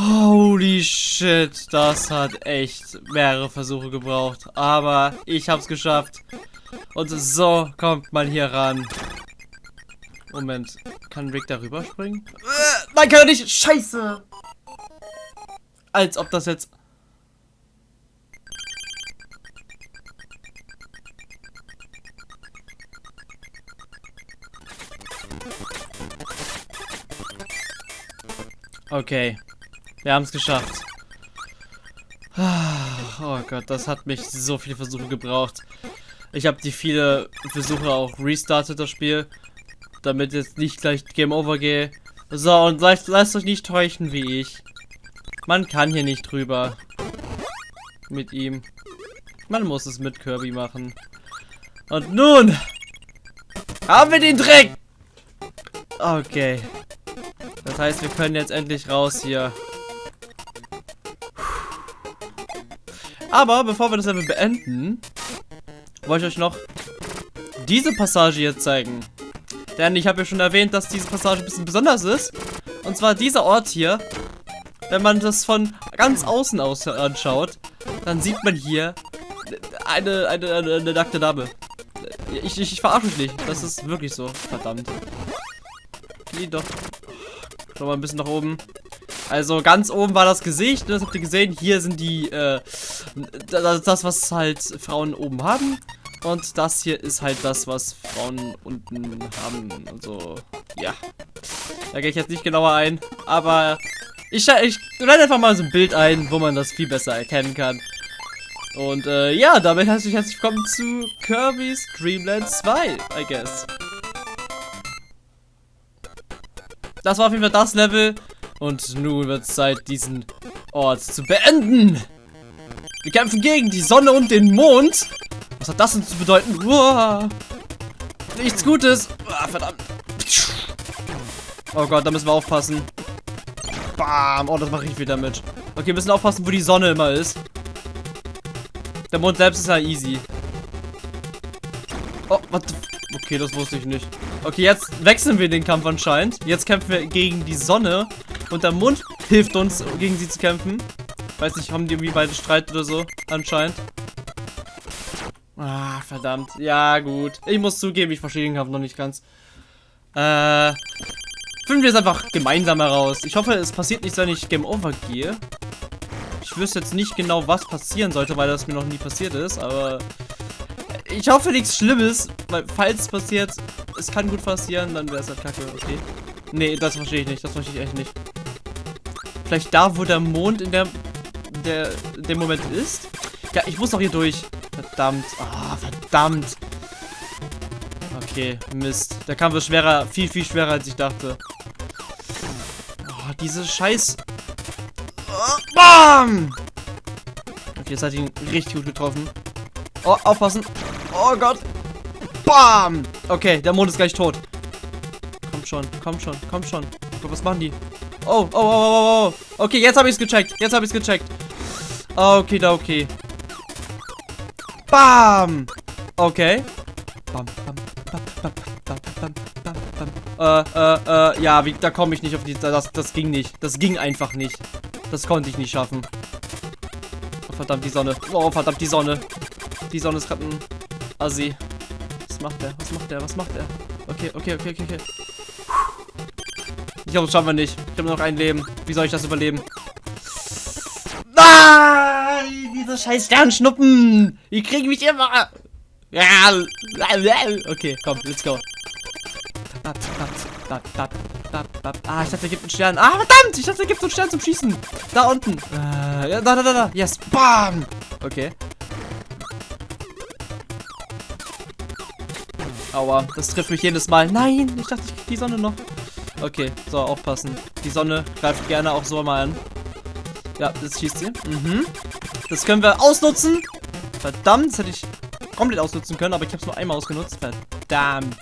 Holy shit, das hat echt mehrere Versuche gebraucht. Aber ich hab's geschafft. Und so kommt man hier ran. Moment, kann Rick darüber springen? Äh, nein, kann er nicht. Scheiße. Als ob das jetzt... Okay. Wir haben es geschafft. Oh Gott, das hat mich so viele Versuche gebraucht. Ich habe die viele Versuche auch restartet, das Spiel. Damit jetzt nicht gleich Game Over gehe. So, und lasst, lasst euch nicht täuschen wie ich. Man kann hier nicht drüber. Mit ihm. Man muss es mit Kirby machen. Und nun haben wir den Dreck. Okay. Das heißt, wir können jetzt endlich raus hier. Aber bevor wir das Level beenden, wollte ich euch noch diese Passage hier zeigen. Denn ich habe ja schon erwähnt, dass diese Passage ein bisschen besonders ist. Und zwar dieser Ort hier. Wenn man das von ganz außen aus anschaut, dann sieht man hier eine, eine, eine, eine nackte Dame. Ich, ich, ich verarsche mich nicht. Das ist wirklich so. Verdammt. Die doch. Schau mal ein bisschen nach oben. Also ganz oben war das Gesicht, das habt ihr gesehen. Hier sind die, äh, das, was halt Frauen oben haben. Und das hier ist halt das, was Frauen unten haben. Also, ja. Da gehe ich jetzt nicht genauer ein. Aber ich, ich blende einfach mal so ein Bild ein, wo man das viel besser erkennen kann. Und äh, ja, damit herzlich herzlich willkommen zu Kirby's Dreamland 2, I guess. Das war auf jeden Fall das Level. Und nun wird es Zeit, diesen Ort zu beenden. Wir kämpfen gegen die Sonne und den Mond. Was hat das denn zu bedeuten? Uah. Nichts Gutes. Uah, verdammt. Oh Gott, da müssen wir aufpassen. Bam. Oh, das mache ich wieder mit. Okay, wir müssen aufpassen, wo die Sonne immer ist. Der Mond selbst ist ja easy. Oh, was? Okay, das wusste ich nicht. Okay, jetzt wechseln wir den Kampf anscheinend. Jetzt kämpfen wir gegen die Sonne. Und der Mond hilft uns, gegen sie zu kämpfen. Weiß nicht, haben die irgendwie beide Streit oder so? Anscheinend. Ah, verdammt. Ja, gut. Ich muss zugeben, ich verstehe den Kampf noch nicht ganz. Äh, finden wir es einfach gemeinsam heraus. Ich hoffe, es passiert nichts, wenn ich Game Over gehe. Ich wüsste jetzt nicht genau, was passieren sollte, weil das mir noch nie passiert ist, aber ich hoffe nichts Schlimmes, weil falls es passiert, es kann gut passieren, dann wäre es halt kacke, okay. Nee, das verstehe ich nicht, das verstehe ich echt nicht. Vielleicht da, wo der Mond in der, der, in Moment ist? Ja, ich muss doch hier durch. Verdammt. Ah, oh, verdammt. Okay, Mist. Der Kampf ist schwerer, viel, viel schwerer, als ich dachte. Oh, diese Scheiß... Oh, bam! Okay, jetzt hat ihn richtig gut getroffen. Oh, aufpassen. Oh Gott. Bam! Okay, der Mond ist gleich tot. Komm schon, komm schon, komm schon. Oh, was machen die? Oh, oh, oh, oh, oh. Okay, jetzt habe ich es gecheckt. Jetzt habe ich es gecheckt. Okay, da okay. Bam! Okay. Bam, bam, bam, bam, bam, bam, bam, bam. Äh, äh, äh, ja, wie, da komme ich nicht auf die. Das, das ging nicht. Das ging einfach nicht. Das konnte ich nicht schaffen. Oh, verdammt, die Sonne. Oh, verdammt, die Sonne. Die Sonne ist gerade ein Assi. Was macht der? Was macht der? Was macht der? Okay, okay, okay, okay, okay. Ich glaube, das schaffen wir nicht. Ich habe nur noch ein Leben. Wie soll ich das überleben? Diese scheiß Sternschnuppen! Die kriegen mich immer! Okay, komm, let's go. Ah, ich dachte, er gibt einen Stern. Ah, verdammt! Ich dachte, er gibt einen Stern zum Schießen. Da unten. Äh, ja, da, da, da, da. Yes. Bam! Okay. Aua, das trifft mich jedes Mal. Nein, ich dachte, ich krieg die Sonne noch. Okay, so, aufpassen. Die Sonne greift gerne auch so mal an. Ja, jetzt schießt sie. Mhm. Das können wir ausnutzen. Verdammt, das hätte ich komplett ausnutzen können, aber ich habe es nur einmal ausgenutzt. Verdammt.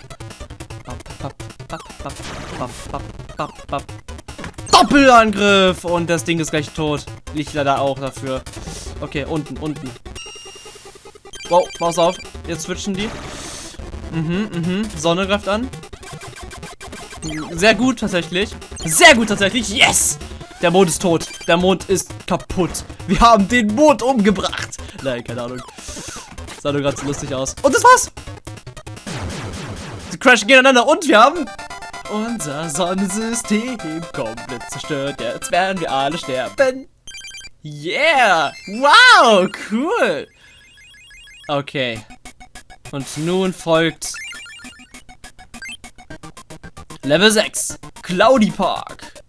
Doppelangriff! Und das Ding ist gleich tot. Ich leider auch dafür. Okay, unten, unten. Wow, pass auf. Jetzt switchen die. Mhm, mhm. Sonne greift an. Sehr gut tatsächlich. Sehr gut tatsächlich. Yes! Der Mond ist tot. Der Mond ist kaputt. Wir haben den Mond umgebracht. Nein, keine Ahnung. Sah nur gerade so lustig aus. Und das war's. Die crashen gegeneinander und wir haben unser Sonnensystem komplett zerstört. Jetzt werden wir alle sterben. Yeah! Wow, cool! Okay. Und nun folgt Level 6. Cloudy Park.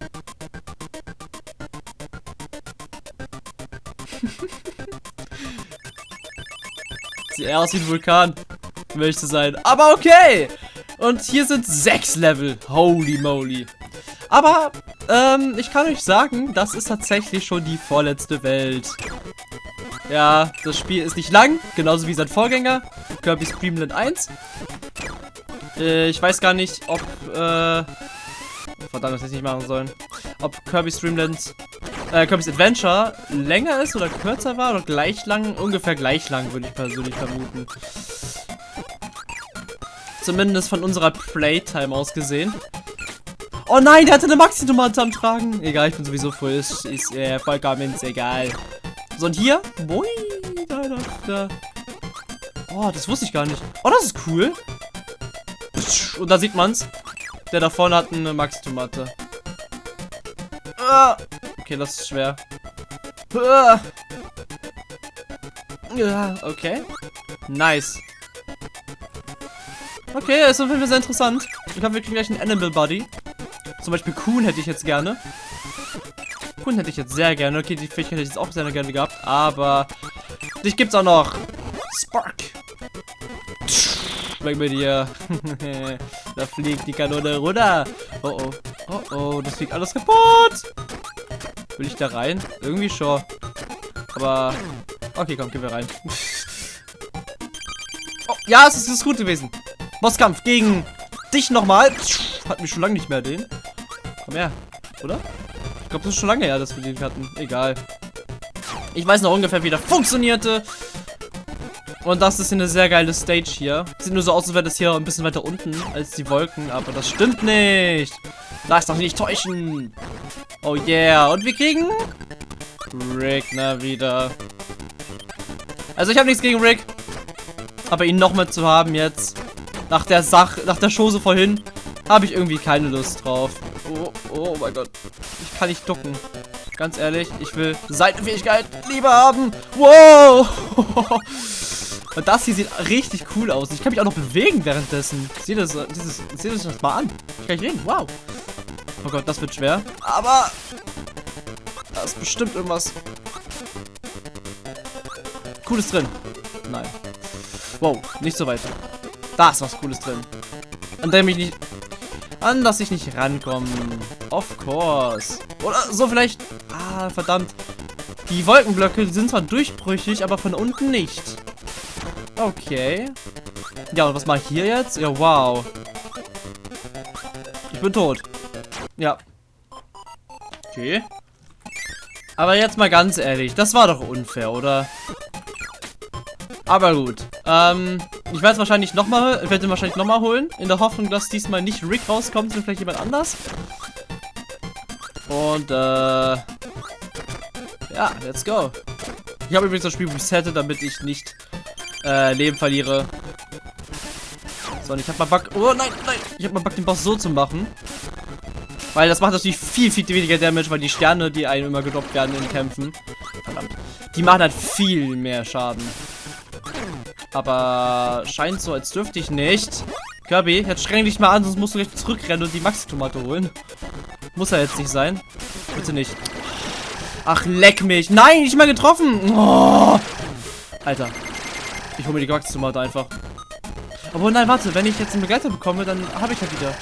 Eher aus wie ein Vulkan, zu sein. Aber okay! Und hier sind sechs Level. Holy moly. Aber, ähm, ich kann euch sagen, das ist tatsächlich schon die vorletzte Welt. Ja, das Spiel ist nicht lang, genauso wie sein Vorgänger, Kirby's Dream 1. Äh, ich weiß gar nicht, ob, äh, verdammt, das hätte ich nicht machen sollen. Ob Kirby's Dream äh, Kirby's Adventure länger ist oder kürzer war oder gleich lang, ungefähr gleich lang, würde ich persönlich vermuten. Zumindest von unserer Playtime aus gesehen. Oh nein, der hatte eine Maxi-Tomate am Tragen. Egal, ich bin sowieso voll. Ist, ist äh, vollkommen egal. So, und hier? Boi, da, da, da. Oh, das wusste ich gar nicht. Oh, das ist cool. Und da sieht man's. Der da vorne hat eine Maxi-Tomate. Ah. Okay, das ist schwer. Ja, okay. Nice. Okay, ist auf jeden Fall sehr interessant. Ich glaube, wir kriegen gleich einen Animal Buddy. Zum Beispiel Kuhn hätte ich jetzt gerne. Kuhn hätte ich jetzt sehr gerne. Okay, die Fähigkeit hätte ich jetzt auch sehr gerne gehabt. Aber dich gibt's auch noch. Spark. Weg mit dir. da fliegt die Kanone runter. Oh oh. Oh oh, das fliegt alles kaputt. Will ich da rein? Irgendwie schon. Aber. Okay, komm, gehen wir rein. oh, ja, es ist, es ist gut gewesen. Bosskampf gegen dich nochmal. Hat mich schon lange nicht mehr den. Komm her. Oder? Ich glaube, das ist schon lange her, dass wir den hatten. Egal. Ich weiß noch ungefähr, wie der funktionierte. Und das ist eine sehr geile Stage hier. Sieht nur so aus, als wäre das hier ein bisschen weiter unten als die Wolken. Aber das stimmt nicht. Lass doch nicht täuschen. Oh yeah. Und wir kriegen Rick na wieder. Also ich habe nichts gegen Rick. Aber ihn noch mal zu haben jetzt nach der Sache, nach der Chose vorhin, habe ich irgendwie keine Lust drauf. Oh, oh mein Gott. Ich kann nicht ducken. Ganz ehrlich, ich will Seitenfähigkeit lieber haben. Wow! Und das hier sieht richtig cool aus. Ich kann mich auch noch bewegen währenddessen. Seht das das mal an. Ich kann nicht reden. Wow. Oh Gott, das wird schwer. Aber da ist bestimmt irgendwas Cooles drin. Nein. Wow, nicht so weit. Da ist was Cooles drin. An dem ich nicht... An das ich nicht rankomme. Of course. Oder so vielleicht... Ah, verdammt. Die Wolkenblöcke sind zwar durchbrüchig, aber von unten nicht. Okay. Ja, und was mache ich hier jetzt? Ja, wow. Ich bin tot. Ja. Okay. Aber jetzt mal ganz ehrlich, das war doch unfair, oder? Aber gut. Ähm, ich werde es wahrscheinlich nochmal, ich werde ihn wahrscheinlich nochmal holen. In der Hoffnung, dass diesmal nicht Rick rauskommt, sondern vielleicht jemand anders. Und, äh, ja, let's go. Ich habe übrigens das Spiel resettet, damit ich nicht, äh, Leben verliere. So, und ich habe mal Bock, oh nein, nein, ich habe mal Bock, den Boss so zu machen. Weil das macht natürlich viel, viel weniger Damage, weil die Sterne, die einem immer gedroppt werden in Kämpfen, verdammt, die machen halt viel mehr Schaden. Aber scheint so, als dürfte ich nicht. Kirby, jetzt streng dich mal an, sonst musst du gleich zurückrennen und die Maxi-Tomate holen. Muss er jetzt nicht sein. Bitte nicht. Ach, leck mich. Nein, nicht mal getroffen. Oh. Alter. Ich hole mir die Maxi-Tomate einfach. Aber nein, warte. Wenn ich jetzt einen Begleiter bekomme, dann habe ich ja wieder.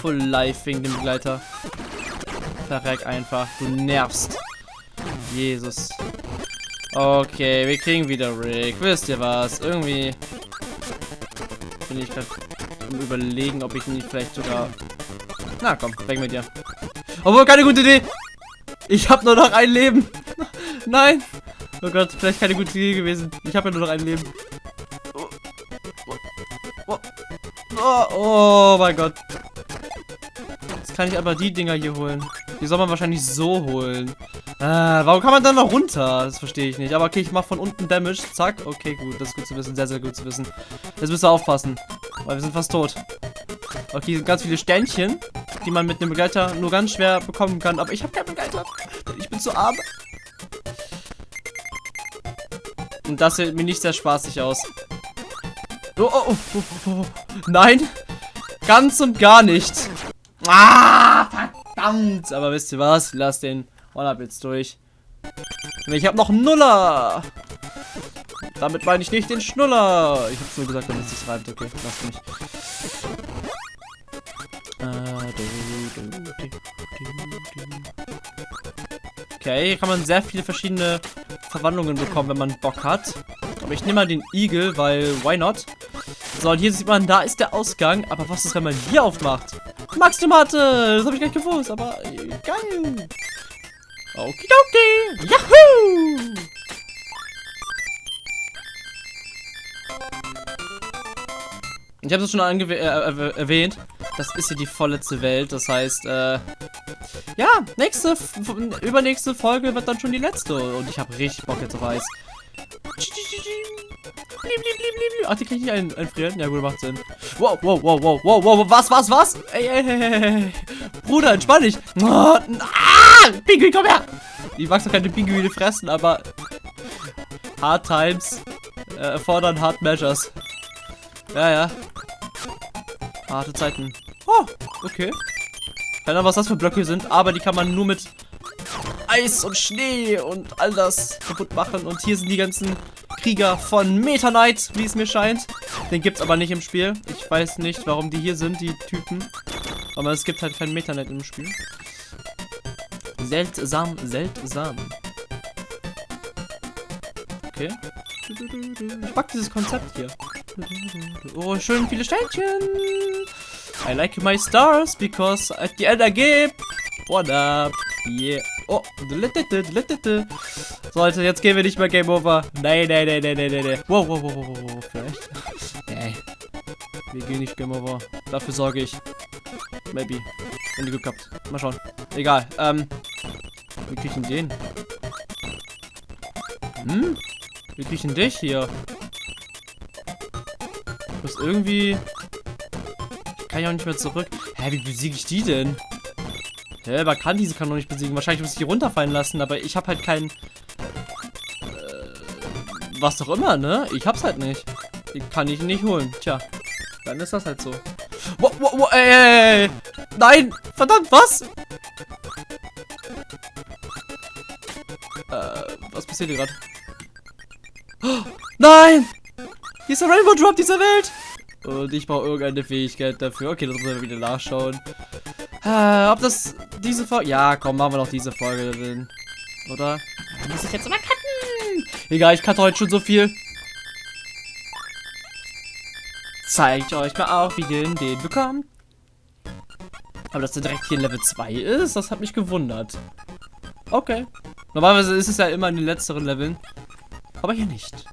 Full Life wegen dem Begleiter. Verreck einfach. Du nervst. Jesus. Okay, wir kriegen wieder Rick. Wisst ihr was? Irgendwie bin ich gerade überlegen, ob ich nicht vielleicht sogar... Na komm, weg mit dir. Obwohl, keine gute Idee. Ich habe nur noch ein Leben. Nein. Oh Gott, vielleicht keine gute Idee gewesen. Ich habe ja nur noch ein Leben. Oh, oh, oh, oh mein Gott. Kann ich aber die Dinger hier holen. Die soll man wahrscheinlich so holen. Äh, warum kann man dann noch runter? Das verstehe ich nicht. Aber okay, ich mache von unten Damage. Zack. Okay, gut. Das ist gut zu wissen. Sehr, sehr gut zu wissen. Jetzt müsst ihr aufpassen. Weil wir sind fast tot. Okay, hier sind ganz viele Sternchen, die man mit einem Begleiter nur ganz schwer bekommen kann. Aber ich habe keinen Begleiter. Ich bin zu arm. Und das sieht mir nicht sehr spaßig aus. Oh, oh, oh, oh, oh. Nein. Ganz und gar nicht. Ah, verdammt. Aber wisst ihr was? Lass den One-Up jetzt durch. Ich habe noch Nuller. Damit meine ich nicht den Schnuller. Ich habe nur gesagt, damit es sich reimt. Okay, lass mich. Okay, hier kann man sehr viele verschiedene Verwandlungen bekommen, wenn man Bock hat. Aber ich nehme mal den Igel, weil why not? So, und hier sieht man, da ist der Ausgang. Aber was ist, wenn man hier aufmacht? Max-Tomate! Das habe ich gar nicht gewusst, aber äh, geil. Okidoki! Yahoo! Ich habe es schon äh, äh, erwähnt. Das ist hier die vorletzte Welt. Das heißt, äh, ja, nächste, übernächste Folge wird dann schon die letzte. Und ich habe richtig Bock jetzt auf Eis. Ach, die kann ich nicht ein, einfrieren? Ja, gut, macht Sinn. Wow, wow, wow, wow, wow, wow, was, was, was? Ey, ey, ey, ey. Bruder, entspann dich. Ah, Pinguin, komm her. Ich mag doch keine Pinguine fressen, aber Hard Times äh, erfordern Hard Measures. Ja, ja. Harte Zeiten. Oh, okay. Keine Ahnung, was das für Blöcke sind, aber die kann man nur mit Eis und Schnee und all das kaputt machen. Und hier sind die ganzen Krieger von Meta Knight, wie es mir scheint. Den gibt es aber nicht im Spiel. Ich weiß nicht, warum die hier sind, die Typen. Aber es gibt halt keinen Meta Knight im Spiel. Seltsam, seltsam. Okay. Ich mag dieses Konzept hier. Oh, schön viele Sternchen. I like my stars because at the end I give. What up? Yeah. Oh, so, Leute, jetzt gehen wir nicht mehr Game Over. Nein, nein, nein, nein, nein, nein. Wow, wow, wow, wow, wow, vielleicht. Nee. Wir gehen nicht Game Over. Dafür sorge ich. Maybe. Wenn ihr Glück habt. Mal schauen. Egal. Ähm. Wie krieg ich den? Hm? Wie krieg ich dich hier? Du bist irgendwie... Ich kann ja auch nicht mehr zurück. Hä, wie besiege ich die denn? Hä, man kann diese kann noch nicht besiegen. Wahrscheinlich muss ich die runterfallen lassen, aber ich habe halt keinen... Äh, was doch immer, ne? Ich hab's halt nicht. Die kann ich nicht holen. Tja, dann ist das halt so. Wow, ey, ey, ey. Nein! Verdammt, was? Äh, was passiert hier gerade? Oh, nein! Hier ist der Rainbow Drop dieser Welt! Und ich brauche irgendeine Fähigkeit dafür. Okay, das müssen wir wieder nachschauen. Äh, ob das diese Folge... Ja, komm, machen wir noch diese Folge drin. Oder? Muss ich jetzt immer cutten? Egal, ich cutte heute schon so viel. Zeigt euch mal auch, wie ihr den bekommt. Aber dass der direkt hier in Level 2 ist, das hat mich gewundert. Okay. Normalerweise ist es ja immer in den letzteren Leveln. Aber hier nicht.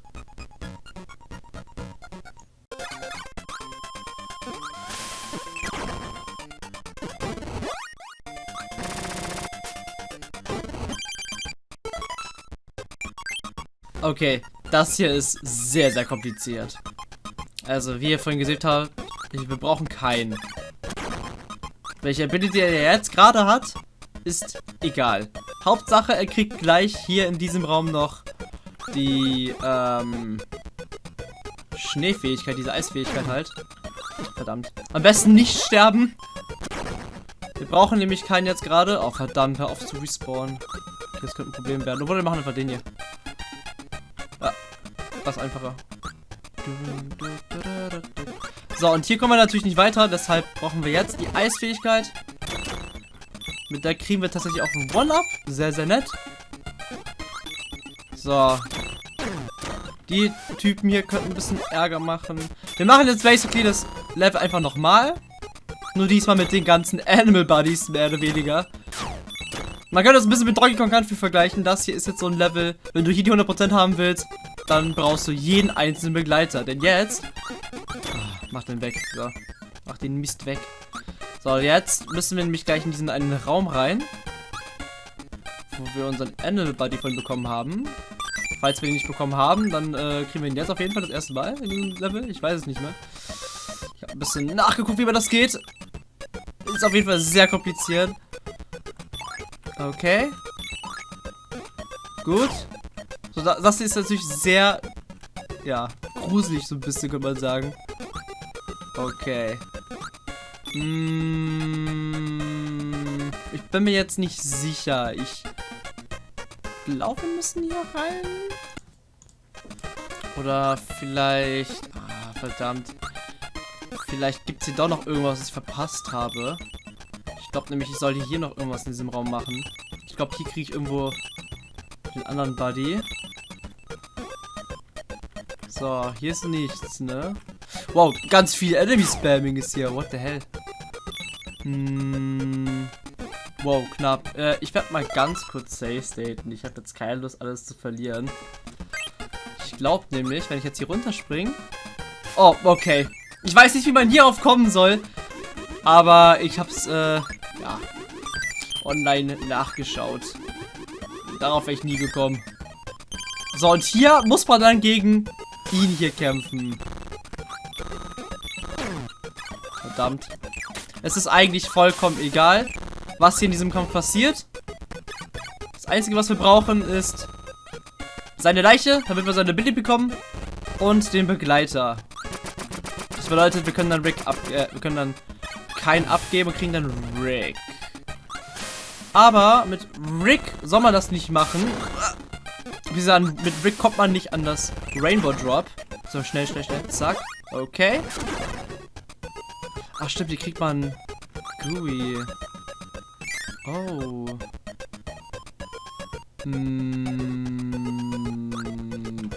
Okay, das hier ist sehr, sehr kompliziert. Also, wie ihr vorhin gesehen habt, wir brauchen keinen. Welche Ability er jetzt gerade hat, ist egal. Hauptsache, er kriegt gleich hier in diesem Raum noch die ähm, Schneefähigkeit, diese Eisfähigkeit halt. Verdammt. Am besten nicht sterben. Wir brauchen nämlich keinen jetzt gerade. Oh, verdammt, hör auf zu respawnen. Das könnte ein Problem werden. Obwohl, wir machen einfach den hier was einfacher. So, und hier kommen wir natürlich nicht weiter, deshalb brauchen wir jetzt die Eisfähigkeit. Mit der kriegen wir tatsächlich auch ein One-Up. Sehr, sehr nett. So. Die Typen hier könnten ein bisschen Ärger machen. Wir machen jetzt basically das Level einfach nochmal. Nur diesmal mit den ganzen Animal Buddies, mehr oder weniger. Man kann das ein bisschen mit Donkey Kong Country vergleichen. Das hier ist jetzt so ein Level, wenn du hier die 100% haben willst, dann brauchst du jeden einzelnen Begleiter. Denn jetzt... Oh, mach den weg. So. Mach den Mist weg. So, jetzt müssen wir nämlich gleich in diesen einen Raum rein. wo wir unseren Animal Buddy von bekommen haben. Falls wir ihn nicht bekommen haben, dann äh, kriegen wir ihn jetzt auf jeden Fall das erste Mal in diesem Level. Ich weiß es nicht mehr. Ich habe ein bisschen nachgeguckt, wie man das geht. Ist auf jeden Fall sehr kompliziert. Okay. Gut. So, das ist natürlich sehr, ja, gruselig so ein bisschen, könnte man sagen. Okay. Mmh, ich bin mir jetzt nicht sicher. Ich glaube, wir müssen hier rein. Oder vielleicht... Ah, verdammt. Vielleicht gibt es hier doch noch irgendwas, was ich verpasst habe. Ich glaube nämlich, ich sollte hier noch irgendwas in diesem Raum machen. Ich glaube, hier kriege ich irgendwo den anderen Buddy. So, hier ist nichts, ne? Wow, ganz viel Enemy-Spamming ist hier. What the hell? Hm. Wow, knapp. Äh, ich werde mal ganz kurz safe staten. Ich habe jetzt keine Lust, alles zu verlieren. Ich glaube nämlich, wenn ich jetzt hier runterspringe... Oh, okay. Ich weiß nicht, wie man hierauf kommen soll. Aber ich habe es, äh, ja, online nachgeschaut. Darauf wäre ich nie gekommen. So, und hier muss man dann gegen ihn hier kämpfen. Verdammt. Es ist eigentlich vollkommen egal, was hier in diesem Kampf passiert. Das Einzige, was wir brauchen, ist seine Leiche, damit wir seine Billy bekommen. Und den Begleiter. Das bedeutet, wir können dann Rick ab... Äh, wir können dann keinen abgeben und kriegen dann Rick. Aber mit Rick soll man das nicht machen. Wie sagen, mit Rick kommt man nicht an das Rainbow Drop. So, schnell, schnell, schnell. Zack. Okay. Ach stimmt, die kriegt man Gooey. Oh. Hm,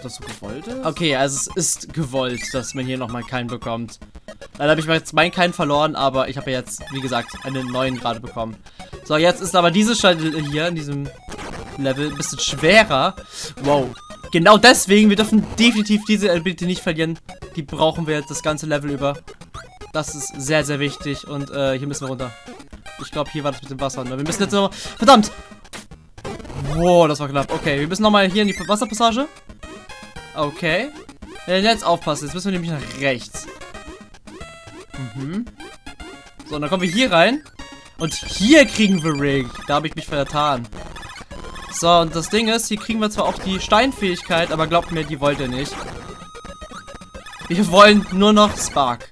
das so gewollt ist? Okay, also es ist gewollt, dass man hier nochmal keinen bekommt. Leider habe ich jetzt meinen keinen verloren, aber ich habe ja jetzt, wie gesagt, einen neuen gerade bekommen. So, jetzt ist aber diese Stelle hier in diesem Level ein bisschen schwerer. Wow. Genau deswegen, wir dürfen definitiv diese Ability nicht verlieren. Die brauchen wir jetzt das ganze Level über. Das ist sehr, sehr wichtig. Und äh, hier müssen wir runter. Ich glaube, hier war das mit dem Wasser. Ne? Wir müssen jetzt noch... Verdammt! Wow, das war knapp. Okay, wir müssen nochmal hier in die Wasserpassage. Okay. Jetzt aufpassen. Jetzt müssen wir nämlich nach rechts. Mhm. So, und dann kommen wir hier rein. Und hier kriegen wir Rig. Da habe ich mich vertan. So, und das Ding ist, hier kriegen wir zwar auch die Steinfähigkeit, aber glaubt mir, die wollt ihr nicht. Wir wollen nur noch Spark.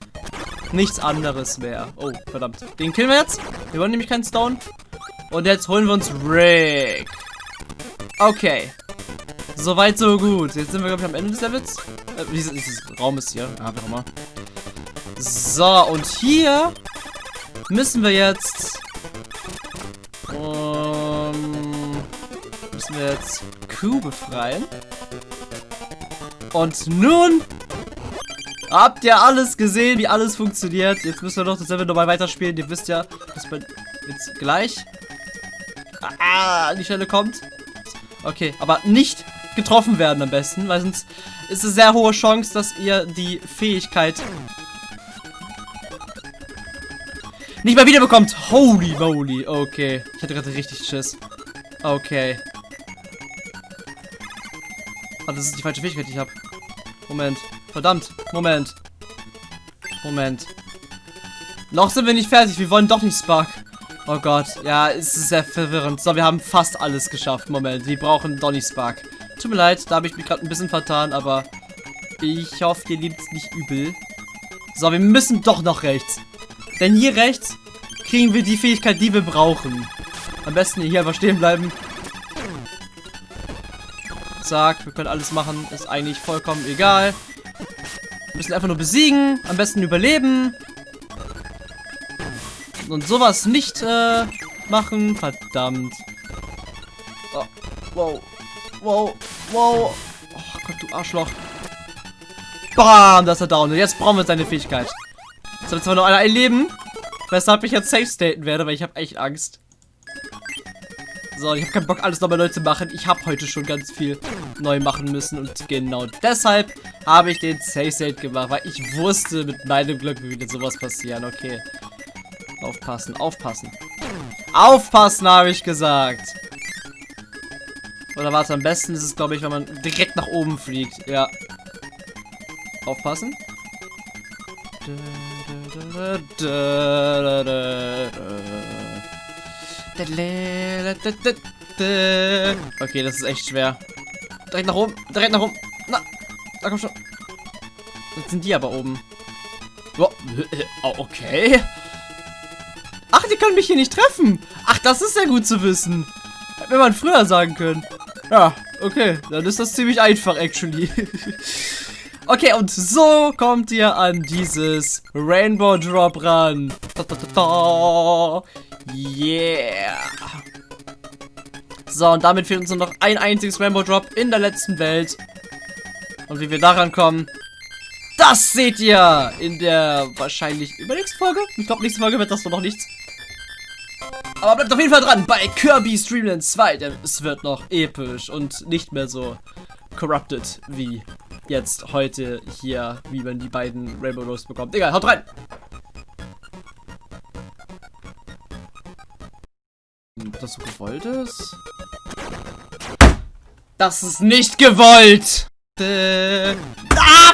Nichts anderes mehr. Oh, verdammt. Den killen wir jetzt. Wir wollen nämlich keinen Stone. Und jetzt holen wir uns Rick. Okay. Soweit, so gut. Jetzt sind wir, glaube ich, am Ende des Levels. Äh, dieses, dieses Raum ist hier. Ah, wie auch immer. So, und hier müssen wir jetzt... müssen wir jetzt Q befreien. Und nun Habt ihr alles gesehen, wie alles funktioniert? Jetzt müssen wir noch das Level nochmal weiterspielen. Ihr wisst ja, dass man jetzt gleich ah, an die Stelle kommt. Okay, aber nicht getroffen werden am besten, weil sonst ist es sehr hohe Chance, dass ihr die Fähigkeit nicht mal wiederbekommt. Holy moly. Okay. Ich hatte gerade richtig Schiss. Okay. Das ist die falsche Fähigkeit, die ich habe. Moment. Verdammt. Moment. Moment. Noch sind wir nicht fertig. Wir wollen doch nicht Spark. Oh Gott. Ja, es ist sehr verwirrend. So, wir haben fast alles geschafft. Moment. Wir brauchen Donny Spark. Tut mir leid, da habe ich mich gerade ein bisschen vertan, aber ich hoffe, ihr liebt es nicht übel. So, wir müssen doch noch rechts. Denn hier rechts kriegen wir die Fähigkeit, die wir brauchen. Am besten hier einfach stehen bleiben. Zack, wir können alles machen. Ist eigentlich vollkommen egal. Wir müssen einfach nur besiegen. Am besten überleben. Und sowas nicht äh, machen. Verdammt. Oh, wow. Wow. Wow. Oh Gott, du Arschloch. Bam, das ist er down. Und jetzt brauchen wir seine Fähigkeit. Jetzt haben wir zwar noch ein Leben. Weshalb ich jetzt safe staten werde, weil ich habe echt Angst. So, ich habe keinen Bock, alles nochmal neu zu machen. Ich habe heute schon ganz viel neu machen müssen. Und genau deshalb habe ich den Safe State gemacht. Weil ich wusste, mit meinem Glück würde sowas passieren. Okay. Aufpassen, aufpassen. Aufpassen, habe ich gesagt. Oder warte, am besten ist es, glaube ich, wenn man direkt nach oben fliegt. Ja. Aufpassen. Okay, das ist echt schwer. Direkt nach oben, direkt nach oben. Na, da komm schon. Jetzt sind die aber oben. Oh, okay. Ach, die können mich hier nicht treffen. Ach, das ist ja gut zu wissen. Hätte man früher sagen können. Ja, okay. Dann ist das ziemlich einfach, actually. okay, und so kommt ihr an dieses Rainbow Drop ran. Da, da, da, yeah. So, und damit fehlt uns nur noch ein einziges Rainbow Drop in der letzten Welt. Und wie wir daran kommen, das seht ihr in der wahrscheinlich übernächsten Folge. Ich glaube, nächste Folge wird das noch nichts. Aber bleibt auf jeden Fall dran bei Kirby Streamland 2, denn es wird noch episch und nicht mehr so corrupted wie jetzt heute hier, wie man die beiden Rainbow Rose bekommt. Egal, haut rein! Ob das so gewollt ist? Das ist nicht gewollt! Ah,